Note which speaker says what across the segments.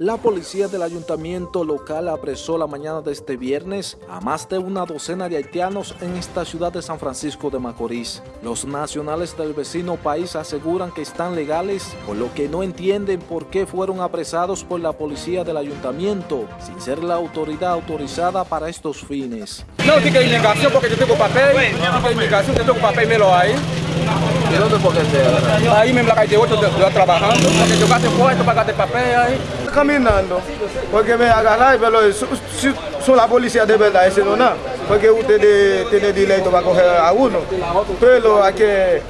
Speaker 1: La policía del ayuntamiento local apresó la mañana de este viernes a más de una docena de haitianos en esta ciudad de San Francisco de Macorís. Los nacionales del vecino país aseguran que están legales, por lo que no entienden por qué fueron apresados por la policía del ayuntamiento, sin ser la autoridad autorizada para estos fines.
Speaker 2: No diga inmigración porque yo tengo papel, no yo tengo papel, me lo hay.
Speaker 1: ¿Y dónde fue que se
Speaker 2: Ahí mismo la calle 8 yo estoy trabajando, porque yo gasto papel ahí.
Speaker 3: Caminando, porque me agarraron, pero su la policía de verdad, ese no nada, porque ustedes tienen derecho para coger a uno, pero hay que,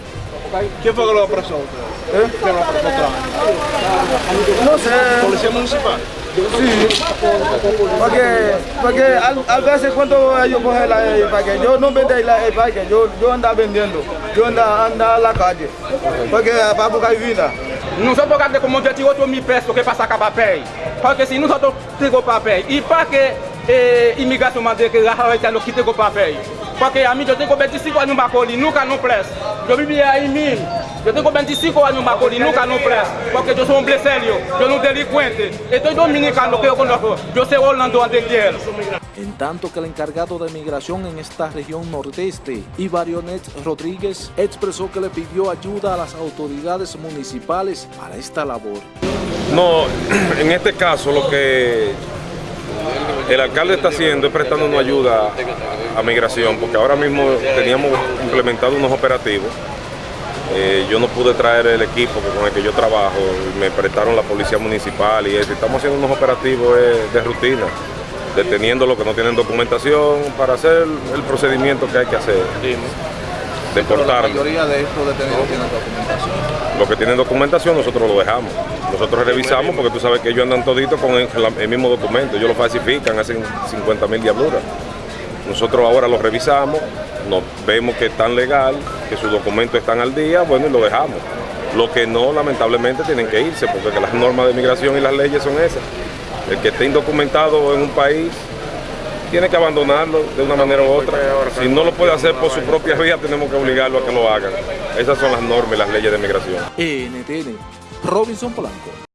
Speaker 4: ¿Quién fue que lo apresó?
Speaker 3: ¿eh?
Speaker 4: ¿Quién lo apresó?
Speaker 3: no sé,
Speaker 4: ¿Policía municipal?
Speaker 3: sí, porque, porque a, a veces cuando ellos cogen la empaque, yo no vendí la empaque, yo, yo andaba vendiendo, yo andaba, andaba a la calle, porque para buscar vida.
Speaker 2: Nous sommes pas comme mon Dieu tire tout mi presse que pas ça capable payer. Parce que si nous sommes tire pas payer, il pas que immigration m'a dit que Rafael Talo quitte pas payer. Porque a mí yo tengo 25 años en Macoli, nunca no preso, yo vivía ahí mil, yo tengo 25 años en Macoli, nunca no preso, porque yo soy un hombre serio, yo no delincuente, estoy dominicano que yo conozco, yo soy Orlando Antequiel.
Speaker 1: En tanto que el encargado de migración en esta región nordeste, Ivarionet Rodríguez, expresó que le pidió ayuda a las autoridades municipales para esta labor.
Speaker 5: No, en este caso lo que el alcalde está haciendo es prestándonos ayuda a migración, porque ahora mismo teníamos implementado unos operativos. Eh, yo no pude traer el equipo con el que yo trabajo, me prestaron la policía municipal y eso. Estamos haciendo unos operativos eh, de rutina, deteniendo los que no tienen documentación para hacer el procedimiento que hay que hacer. Deportar.
Speaker 4: de estos detenidos tienen documentación.
Speaker 5: Los que tienen documentación nosotros lo dejamos. Nosotros revisamos porque tú sabes que ellos andan toditos con el, el mismo documento. Ellos lo falsifican, hacen 50 mil diabluras. Nosotros ahora lo revisamos, nos vemos que están legal, que sus documentos están al día, bueno, y lo dejamos. Lo que no, lamentablemente, tienen que irse porque las normas de migración y las leyes son esas. El que esté indocumentado en un país tiene que abandonarlo de una manera u otra. Si no lo puede hacer por su propia vía, tenemos que obligarlo a que lo hagan. Esas son las normas y las leyes de migración.
Speaker 1: NTN, Robinson Polanco.